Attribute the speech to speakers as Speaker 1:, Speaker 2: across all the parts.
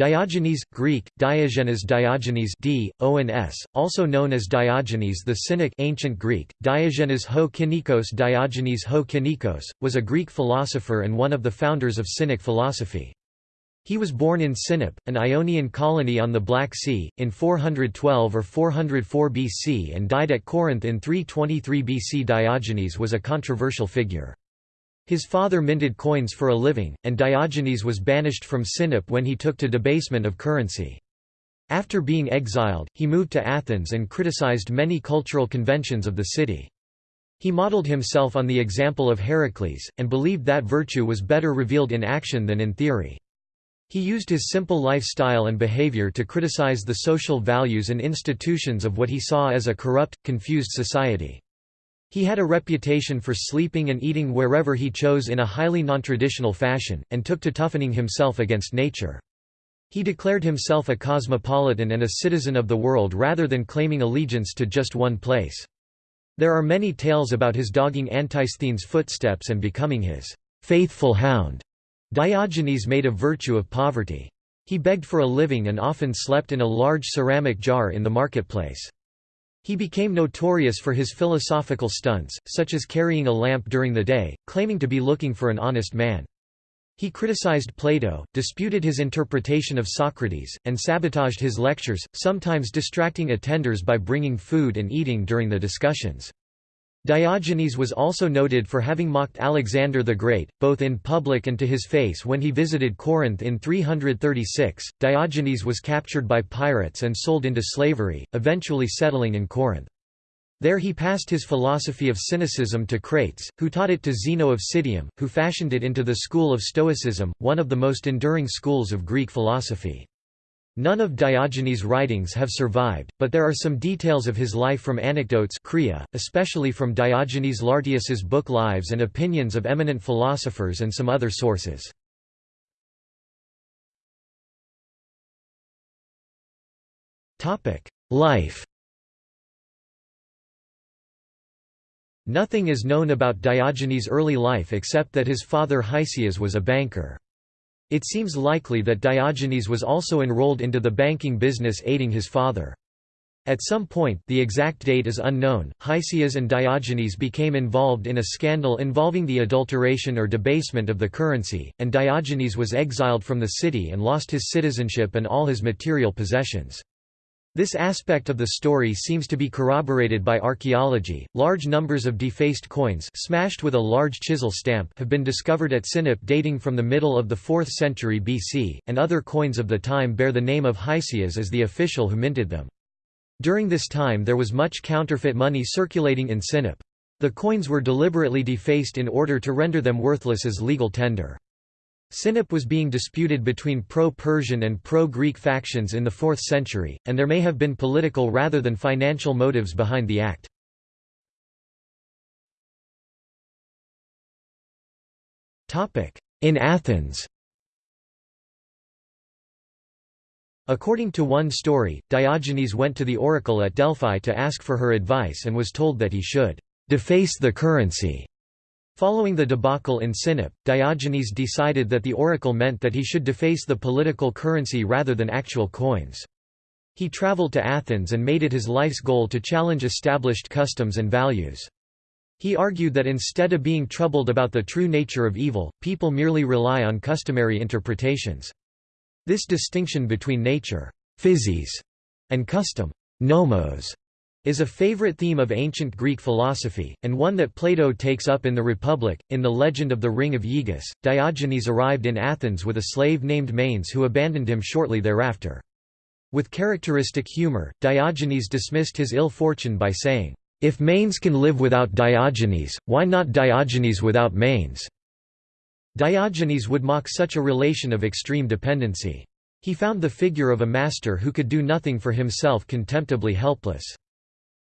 Speaker 1: Diogenes, Greek, Diogenes Diogenes D, O-N-S, also known as Diogenes the Cynic ancient Greek, Diogenes ho Kynikos Diogenes ho Kynikos, was a Greek philosopher and one of the founders of Cynic philosophy. He was born in Sinope, an Ionian colony on the Black Sea, in 412 or 404 BC and died at Corinth in 323 BC. Diogenes was a controversial figure. His father minted coins for a living, and Diogenes was banished from Sinope when he took to debasement of currency. After being exiled, he moved to Athens and criticized many cultural conventions of the city. He modeled himself on the example of Heracles, and believed that virtue was better revealed in action than in theory. He used his simple lifestyle and behavior to criticize the social values and institutions of what he saw as a corrupt, confused society. He had a reputation for sleeping and eating wherever he chose in a highly nontraditional fashion, and took to toughening himself against nature. He declared himself a cosmopolitan and a citizen of the world rather than claiming allegiance to just one place. There are many tales about his dogging Antisthenes' footsteps and becoming his faithful hound. Diogenes made a virtue of poverty. He begged for a living and often slept in a large ceramic jar in the marketplace. He became notorious for his philosophical stunts, such as carrying a lamp during the day, claiming to be looking for an honest man. He criticized Plato, disputed his interpretation of Socrates, and sabotaged his lectures, sometimes distracting attenders by bringing food and eating during the discussions. Diogenes was also noted for having mocked Alexander the Great, both in public and to his face when he visited Corinth in 336. Diogenes was captured by pirates and sold into slavery, eventually settling in Corinth. There he passed his philosophy of cynicism to Crates, who taught it to Zeno of Citium, who fashioned it into the school of Stoicism, one of the most enduring schools of Greek philosophy. None of Diogenes' writings have survived, but there are some details of his life from anecdotes especially from Diogenes Laertius's book Lives and opinions of eminent philosophers and some other sources. Life Nothing is known about Diogenes' early life except that his father Hicesias was a banker. It seems likely that Diogenes was also enrolled into the banking business aiding his father. At some point the exact date is unknown, Hicesias and Diogenes became involved in a scandal involving the adulteration or debasement of the currency, and Diogenes was exiled from the city and lost his citizenship and all his material possessions. This aspect of the story seems to be corroborated by archaeology. Large numbers of defaced coins smashed with a large chisel stamp have been discovered at Sinope dating from the middle of the 4th century BC, and other coins of the time bear the name of Hicesias as the official who minted them. During this time there was much counterfeit money circulating in Sinope. The coins were deliberately defaced in order to render them worthless as legal tender. Sinope was being disputed between pro-Persian and pro-Greek factions in the 4th century, and there may have been political rather than financial motives behind the act. In Athens According to one story, Diogenes went to the oracle at Delphi to ask for her advice and was told that he should «deface the currency» Following the debacle in Sinope, Diogenes decided that the oracle meant that he should deface the political currency rather than actual coins. He traveled to Athens and made it his life's goal to challenge established customs and values. He argued that instead of being troubled about the true nature of evil, people merely rely on customary interpretations. This distinction between nature physis, and custom nomos, is a favorite theme of ancient Greek philosophy, and one that Plato takes up in the Republic. In the legend of the Ring of Aegus, Diogenes arrived in Athens with a slave named Manes who abandoned him shortly thereafter. With characteristic humor, Diogenes dismissed his ill fortune by saying, If Manes can live without Diogenes, why not Diogenes without Manes? Diogenes would mock such a relation of extreme dependency. He found the figure of a master who could do nothing for himself contemptibly helpless.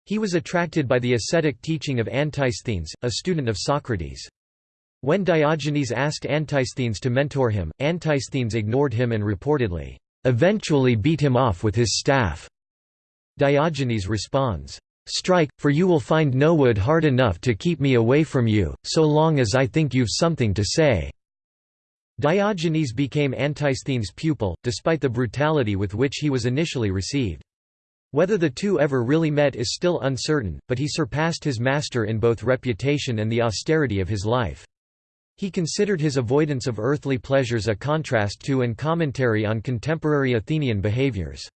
Speaker 1: He was attracted by the ascetic teaching of Antisthenes, a student of Socrates. When Diogenes asked Antisthenes to mentor him, Antisthenes ignored him and reportedly, "...eventually beat him off with his staff." Diogenes responds, "...strike, for you will find no wood hard enough to keep me away from you, so long as I think you've something to say." Diogenes became Antisthenes' pupil, despite the brutality with which he was initially received. Whether the two ever really met is still uncertain, but he surpassed his master in both reputation and the austerity of his life. He considered his avoidance of earthly pleasures a contrast to and commentary on contemporary Athenian behaviors.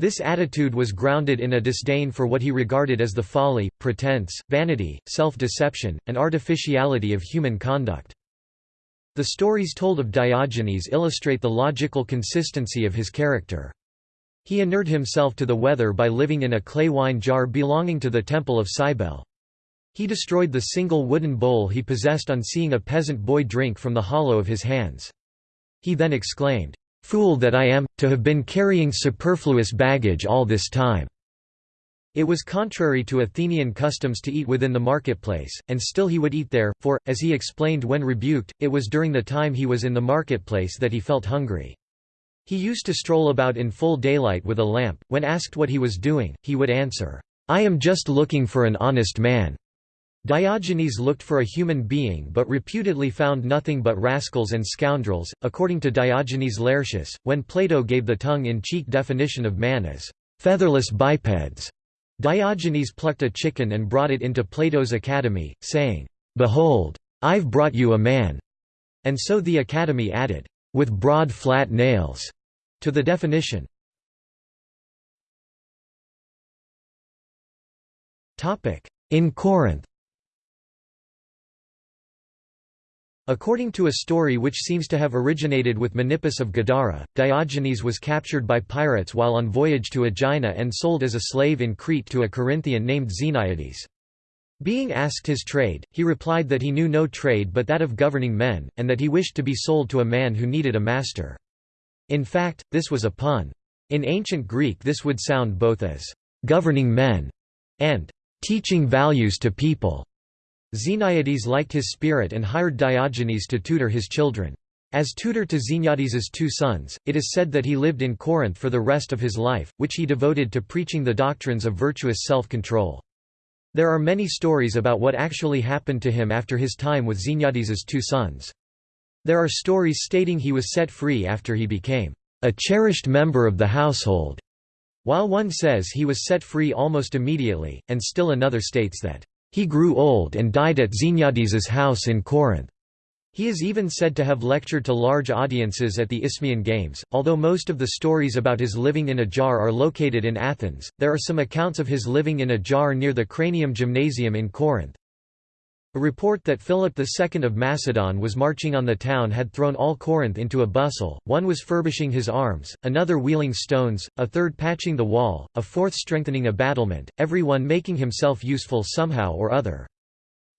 Speaker 1: This attitude was grounded in a disdain for what he regarded as the folly, pretense, vanity, self-deception, and artificiality of human conduct. The stories told of Diogenes illustrate the logical consistency of his character. He inured himself to the weather by living in a clay wine jar belonging to the temple of Cybele. He destroyed the single wooden bowl he possessed on seeing a peasant boy drink from the hollow of his hands. He then exclaimed, "'Fool that I am, to have been carrying superfluous baggage all this time!' It was contrary to Athenian customs to eat within the marketplace, and still he would eat there, for, as he explained when rebuked, it was during the time he was in the marketplace that he felt hungry. He used to stroll about in full daylight with a lamp. When asked what he was doing, he would answer, I am just looking for an honest man. Diogenes looked for a human being but reputedly found nothing but rascals and scoundrels. According to Diogenes Laertius, when Plato gave the tongue in cheek definition of man as featherless bipeds, Diogenes plucked a chicken and brought it into Plato's academy, saying, "'Behold! I've brought you a man!' And so the academy added, "'with broad flat nails' to the definition. In Corinth According to a story which seems to have originated with Menippus of Gadara, Diogenes was captured by pirates while on voyage to Aegina and sold as a slave in Crete to a Corinthian named Xeniades. Being asked his trade, he replied that he knew no trade but that of governing men, and that he wished to be sold to a man who needed a master. In fact, this was a pun. In ancient Greek this would sound both as «governing men» and «teaching values to people». Xeniades liked his spirit and hired Diogenes to tutor his children. As tutor to Xeniades's two sons, it is said that he lived in Corinth for the rest of his life, which he devoted to preaching the doctrines of virtuous self-control. There are many stories about what actually happened to him after his time with Xeniades's two sons. There are stories stating he was set free after he became a cherished member of the household, while one says he was set free almost immediately, and still another states that he grew old and died at Xeniades's house in Corinth. He is even said to have lectured to large audiences at the Isthmian Games. Although most of the stories about his living in a jar are located in Athens, there are some accounts of his living in a jar near the Cranium Gymnasium in Corinth. A report that Philip II of Macedon was marching on the town had thrown all Corinth into a bustle, one was furbishing his arms, another wheeling stones, a third patching the wall, a fourth strengthening a battlement, every one making himself useful somehow or other.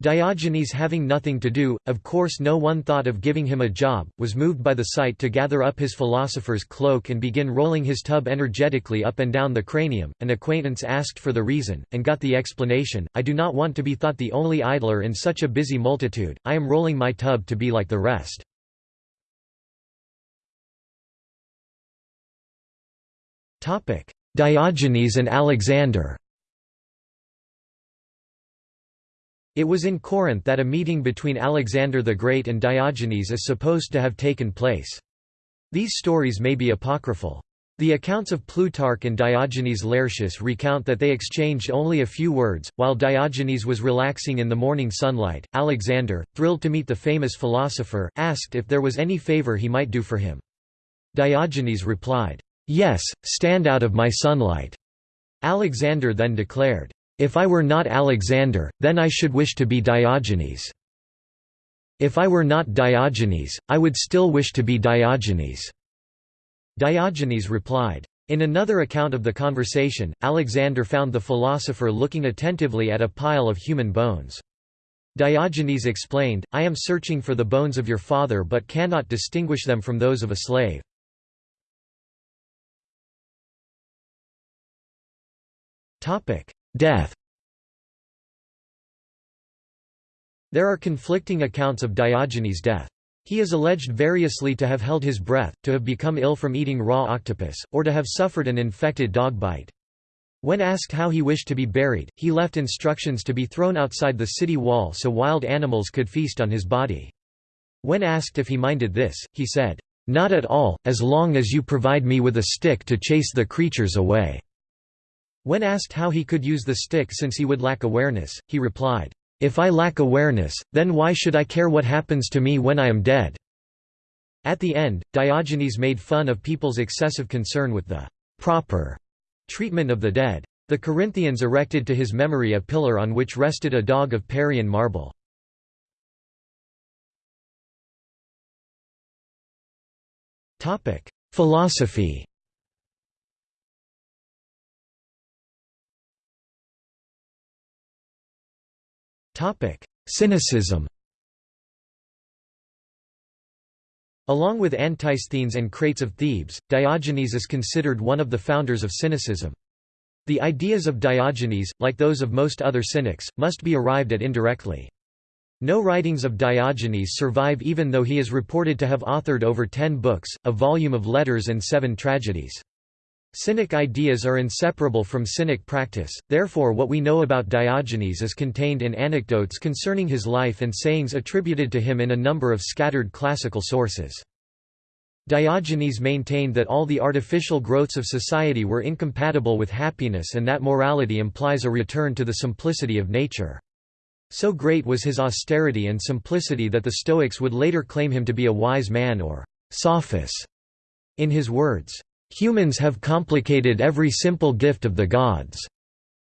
Speaker 1: Diogenes having nothing to do, of course no one thought of giving him a job, was moved by the sight to gather up his philosopher's cloak and begin rolling his tub energetically up and down the cranium. An acquaintance asked for the reason, and got the explanation, I do not want to be thought the only idler in such a busy multitude, I am rolling my tub to be like the rest. Diogenes and Alexander It was in Corinth that a meeting between Alexander the Great and Diogenes is supposed to have taken place. These stories may be apocryphal. The accounts of Plutarch and Diogenes Laertius recount that they exchanged only a few words. While Diogenes was relaxing in the morning sunlight, Alexander, thrilled to meet the famous philosopher, asked if there was any favor he might do for him. Diogenes replied, Yes, stand out of my sunlight. Alexander then declared, if I were not Alexander, then I should wish to be Diogenes. If I were not Diogenes, I would still wish to be Diogenes." Diogenes replied. In another account of the conversation, Alexander found the philosopher looking attentively at a pile of human bones. Diogenes explained, I am searching for the bones of your father but cannot distinguish them from those of a slave. Death There are conflicting accounts of Diogenes' death. He is alleged variously to have held his breath, to have become ill from eating raw octopus, or to have suffered an infected dog bite. When asked how he wished to be buried, he left instructions to be thrown outside the city wall so wild animals could feast on his body. When asked if he minded this, he said, "'Not at all, as long as you provide me with a stick to chase the creatures away.'" When asked how he could use the stick since he would lack awareness, he replied, "'If I lack awareness, then why should I care what happens to me when I am dead?' At the end, Diogenes made fun of people's excessive concern with the proper treatment of the dead. The Corinthians erected to his memory a pillar on which rested a dog of Parian marble. Philosophy Cynicism Along with Antisthenes and Crates of Thebes, Diogenes is considered one of the founders of Cynicism. The ideas of Diogenes, like those of most other Cynics, must be arrived at indirectly. No writings of Diogenes survive even though he is reported to have authored over ten books, a volume of letters and seven tragedies. Cynic ideas are inseparable from Cynic practice, therefore what we know about Diogenes is contained in anecdotes concerning his life and sayings attributed to him in a number of scattered classical sources. Diogenes maintained that all the artificial growths of society were incompatible with happiness and that morality implies a return to the simplicity of nature. So great was his austerity and simplicity that the Stoics would later claim him to be a wise man or sophist. In his words, "...humans have complicated every simple gift of the gods."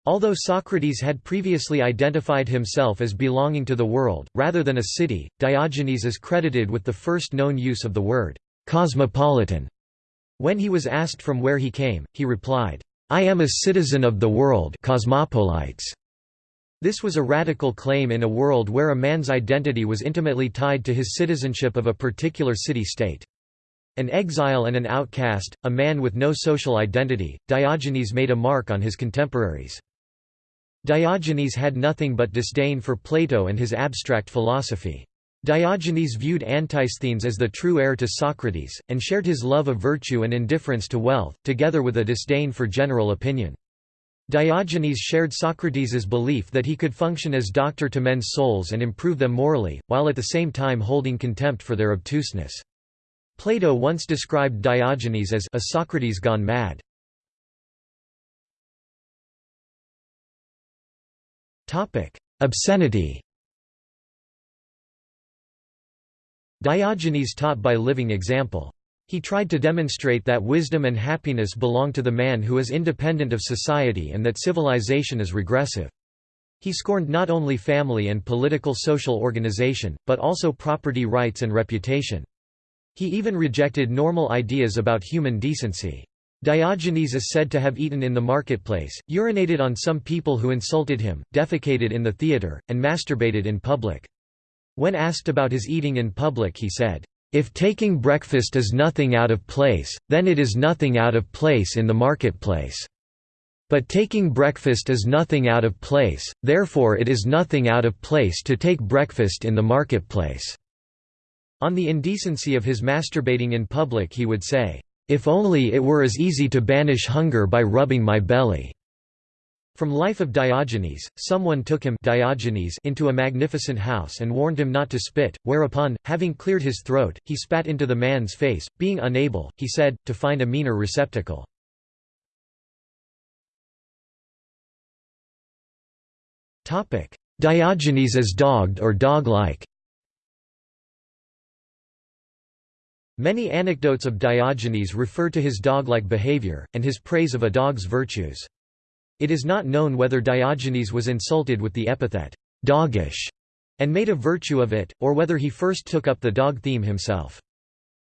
Speaker 1: Although Socrates had previously identified himself as belonging to the world, rather than a city, Diogenes is credited with the first known use of the word cosmopolitan. When he was asked from where he came, he replied, I am a citizen of the world cosmopolites. This was a radical claim in a world where a man's identity was intimately tied to his citizenship of a particular city-state. An exile and an outcast, a man with no social identity, Diogenes made a mark on his contemporaries. Diogenes had nothing but disdain for Plato and his abstract philosophy. Diogenes viewed Antisthenes as the true heir to Socrates, and shared his love of virtue and indifference to wealth, together with a disdain for general opinion. Diogenes shared Socrates' belief that he could function as doctor to men's souls and improve them morally, while at the same time holding contempt for their obtuseness. Plato once described Diogenes as a Socrates gone mad. Obscenity Diogenes taught by living example. He tried to demonstrate that wisdom and happiness belong to the man who is independent of society and that civilization is regressive. He scorned not only family and political social organization, but also property rights and reputation. He even rejected normal ideas about human decency. Diogenes is said to have eaten in the marketplace, urinated on some people who insulted him, defecated in the theatre, and masturbated in public. When asked about his eating in public he said, "...if taking breakfast is nothing out of place, then it is nothing out of place in the marketplace. But taking breakfast is nothing out of place, therefore it is nothing out of place to take breakfast in the marketplace." On the indecency of his masturbating in public he would say, "...if only it were as easy to banish hunger by rubbing my belly." From Life of Diogenes, someone took him Diogenes into a magnificent house and warned him not to spit, whereupon, having cleared his throat, he spat into the man's face, being unable, he said, to find a meaner receptacle. Diogenes as dogged or dog-like Many anecdotes of Diogenes refer to his dog-like behavior, and his praise of a dog's virtues. It is not known whether Diogenes was insulted with the epithet, doggish, and made a virtue of it, or whether he first took up the dog theme himself.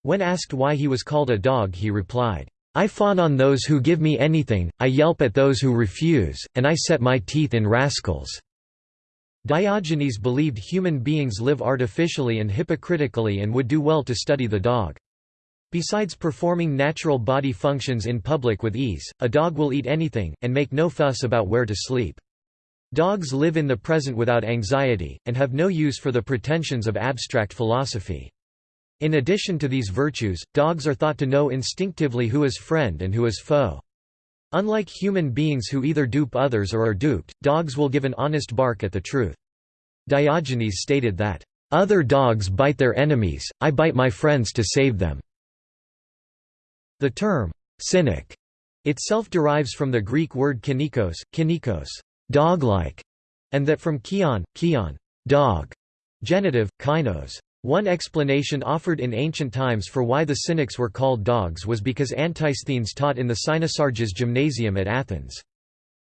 Speaker 1: When asked why he was called a dog he replied, I fawn on those who give me anything, I yelp at those who refuse, and I set my teeth in rascals." Diogenes believed human beings live artificially and hypocritically and would do well to study the dog. Besides performing natural body functions in public with ease, a dog will eat anything, and make no fuss about where to sleep. Dogs live in the present without anxiety, and have no use for the pretensions of abstract philosophy. In addition to these virtues, dogs are thought to know instinctively who is friend and who is foe. Unlike human beings who either dupe others or are duped, dogs will give an honest bark at the truth. Diogenes stated that, "'Other dogs bite their enemies, I bite my friends to save them'". The term, cynic, itself derives from the Greek word kynikos, kynikos dog-like, and that from kion, kion dog, genitive, kynos. One explanation offered in ancient times for why the Cynics were called dogs was because Antisthenes taught in the Cynosarges Gymnasium at Athens.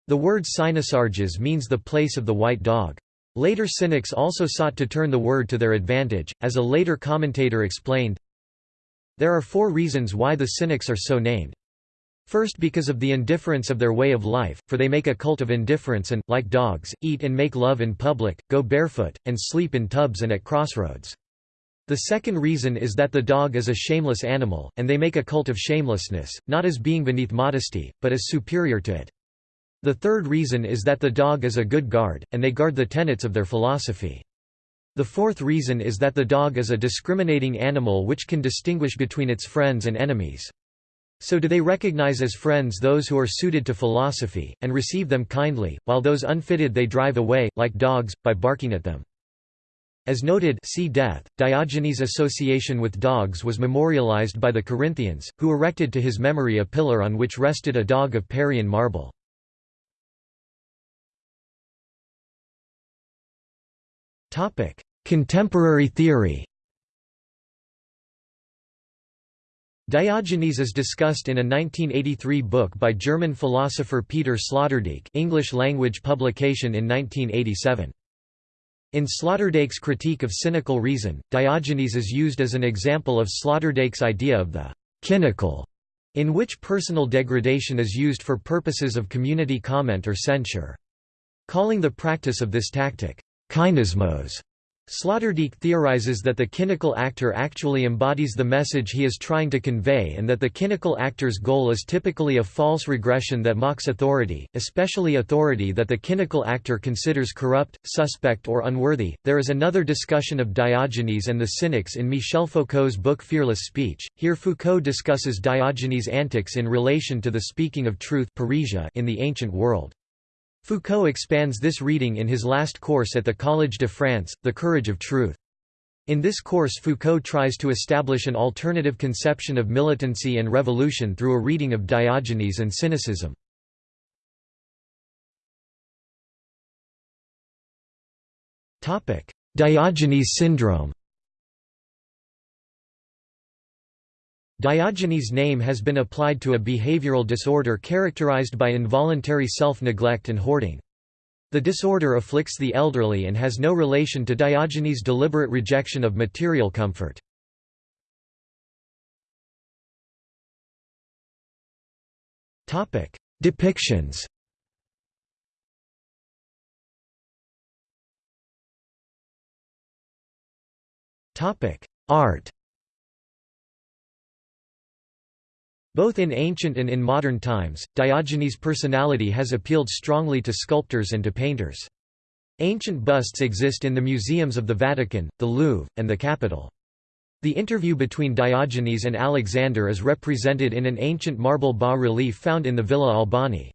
Speaker 1: The word Cynosarges means the place of the white dog. Later Cynics also sought to turn the word to their advantage, as a later commentator explained, There are four reasons why the Cynics are so named. First because of the indifference of their way of life, for they make a cult of indifference and, like dogs, eat and make love in public, go barefoot, and sleep in tubs and at crossroads. The second reason is that the dog is a shameless animal, and they make a cult of shamelessness, not as being beneath modesty, but as superior to it. The third reason is that the dog is a good guard, and they guard the tenets of their philosophy. The fourth reason is that the dog is a discriminating animal which can distinguish between its friends and enemies. So do they recognize as friends those who are suited to philosophy, and receive them kindly, while those unfitted they drive away, like dogs, by barking at them. As noted see death, Diogenes' association with dogs was memorialized by the Corinthians, who erected to his memory a pillar on which rested a dog of Parian marble. Contemporary theory. Diogenes is discussed in a 1983 book by German philosopher Peter Sloterdijk English language publication in 1987. In Sloterdijk's critique of cynical reason, Diogenes is used as an example of Sloterdijk's idea of the kynical, in which personal degradation is used for purposes of community comment or censure. Calling the practice of this tactic, Kynismos. Sloterdijk theorizes that the kynical actor actually embodies the message he is trying to convey and that the kynical actor's goal is typically a false regression that mocks authority, especially authority that the kynical actor considers corrupt, suspect or unworthy. There is another discussion of Diogenes and the Cynics in Michel Foucault's book Fearless Speech. Here Foucault discusses Diogenes' antics in relation to the speaking of truth in the ancient world. Foucault expands this reading in his last course at the Collège de France, The Courage of Truth. In this course Foucault tries to establish an alternative conception of militancy and revolution through a reading of Diogenes and cynicism. Diogenes syndrome Diogenes' name has been applied to a behavioral disorder characterized by involuntary self-neglect and hoarding. The disorder afflicts the elderly and has no relation to Diogenes' deliberate rejection of material comfort. Depictions Art Both in ancient and in modern times, Diogenes' personality has appealed strongly to sculptors and to painters. Ancient busts exist in the museums of the Vatican, the Louvre, and the Capitol. The interview between Diogenes and Alexander is represented in an ancient marble bas-relief found in the Villa Albani.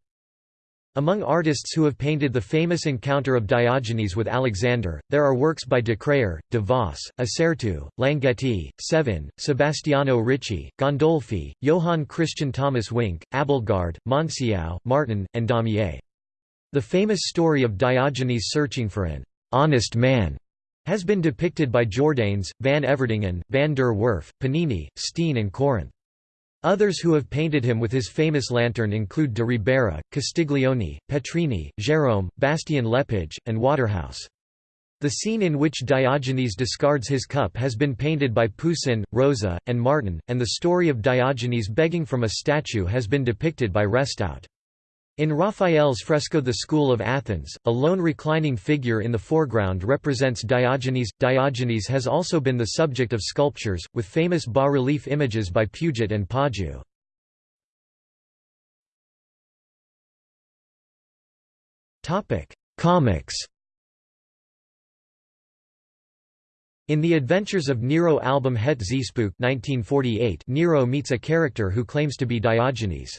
Speaker 1: Among artists who have painted the famous encounter of Diogenes with Alexander, there are works by de Crayer, de Vos, Assereto, Langetti, Sevin, Sebastiano Ricci, Gandolfi, Johann Christian Thomas Wink, Abildgaard, Monsiau, Martin, and Daumier. The famous story of Diogenes searching for an «honest man» has been depicted by Jordaens, van Everdingen, van der Werf, Panini, Steen and Corinth. Others who have painted him with his famous lantern include de Ribera, Castiglione, Petrini, Jérôme, Bastien Lepage, and Waterhouse. The scene in which Diogenes discards his cup has been painted by Poussin, Rosa, and Martin, and the story of Diogenes begging from a statue has been depicted by Restout. In Raphael's fresco The School of Athens, a lone reclining figure in the foreground represents Diogenes. Diogenes has also been the subject of sculptures, with famous bas-relief images by Puget and Pajou. Comics In The Adventures of Nero album Het Zeespook 1948, Nero meets a character who claims to be Diogenes.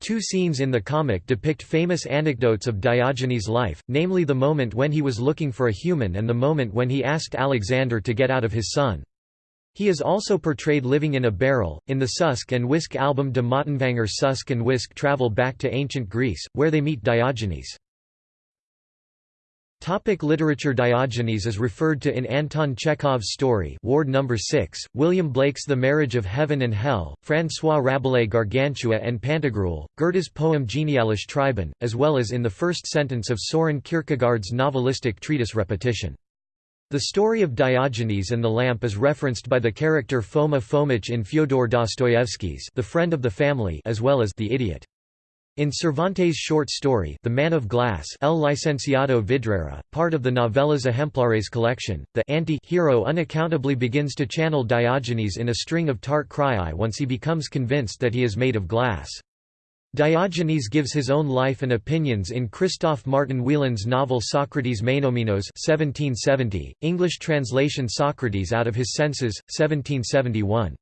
Speaker 1: Two scenes in the comic depict famous anecdotes of Diogenes' life, namely the moment when he was looking for a human and the moment when he asked Alexander to get out of his sun. He is also portrayed living in a barrel. In the Susk and Wisk album De Mottenvanger Susk and Wisk travel back to ancient Greece, where they meet Diogenes. Topic literature Diogenes is referred to in Anton Chekhov's story Ward No. 6, William Blake's The Marriage of Heaven and Hell, François Rabelais' Gargantua and Pantagruel, Goethe's poem Genialische Treiben, as well as in the first sentence of Soren Kierkegaard's novelistic treatise Repetition. The story of Diogenes and the lamp is referenced by the character Foma Fomitch in Fyodor Dostoevsky's The Friend of the Family as well as The Idiot. In Cervantes' short story The Man of Glass El Licenciado Vidriera, part of the Novelas Ejemplares collection, the anti-hero unaccountably begins to channel Diogenes in a string of tart cry once he becomes convinced that he is made of glass. Diogenes gives his own life and opinions in Christoph Martin Wieland's novel Socrates Meinomenos 1770, English translation Socrates Out of His Senses, 1771.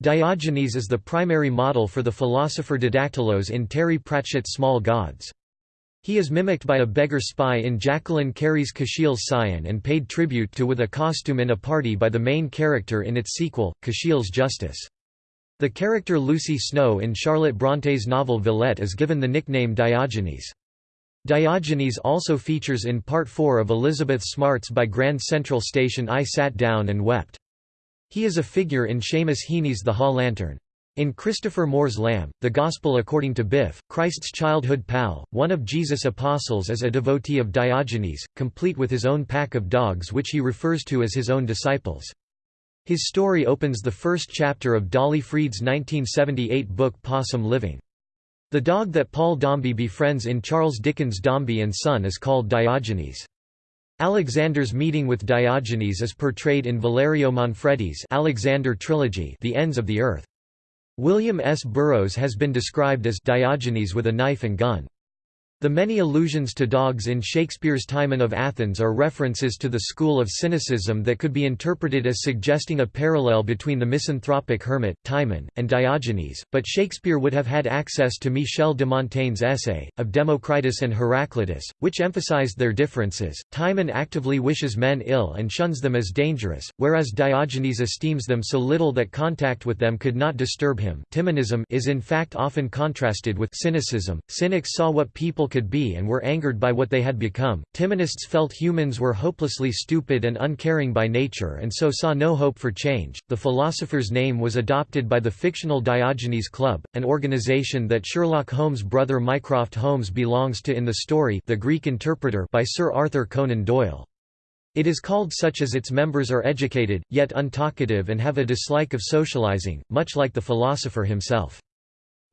Speaker 1: Diogenes is the primary model for the philosopher Didactylos in Terry Pratchett's Small Gods. He is mimicked by a beggar spy in Jacqueline Carey's Kushiel's Scion and paid tribute to with a costume in a party by the main character in its sequel, Kushiel's Justice. The character Lucy Snowe in Charlotte Bronte's novel Villette is given the nickname Diogenes. Diogenes also features in Part 4 of Elizabeth Smart's By Grand Central Station I Sat Down and Wept. He is a figure in Seamus Heaney's The Haw Lantern. In Christopher Moore's Lamb, The Gospel According to Biff, Christ's childhood pal, one of Jesus' apostles is a devotee of Diogenes, complete with his own pack of dogs which he refers to as his own disciples. His story opens the first chapter of Dolly Freed's 1978 book Possum Living. The dog that Paul Dombey befriends in Charles Dickens' Dombey and Son is called Diogenes. Alexander's meeting with Diogenes is portrayed in Valerio Manfredi's Alexander trilogy The Ends of the Earth. William S. Burroughs has been described as Diogenes with a knife and gun. The many allusions to dogs in Shakespeare's Timon of Athens are references to the school of cynicism that could be interpreted as suggesting a parallel between the misanthropic hermit, Timon, and Diogenes, but Shakespeare would have had access to Michel de Montaigne's essay, of Democritus and Heraclitus, which emphasized their differences. Timon actively wishes men ill and shuns them as dangerous, whereas Diogenes esteems them so little that contact with them could not disturb him. Timonism is in fact often contrasted with cynicism. Cynics saw what people could be and were angered by what they had become. Timonists felt humans were hopelessly stupid and uncaring by nature and so saw no hope for change. The philosopher's name was adopted by the fictional Diogenes Club, an organization that Sherlock Holmes' brother Mycroft Holmes belongs to in the story The Greek Interpreter by Sir Arthur Conan Doyle. It is called such as its members are educated, yet untalkative and have a dislike of socializing, much like the philosopher himself.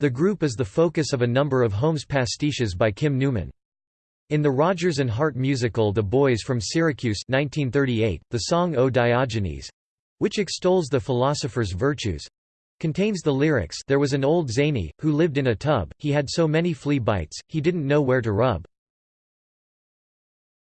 Speaker 1: The group is the focus of a number of Holmes pastiches by Kim Newman. In the Rodgers and Hart musical The Boys from Syracuse 1938, the song O Diogenes—which extols the philosopher's virtues—contains the lyrics There was an old zany, who lived in a tub, he had so many flea bites, he didn't know where to rub.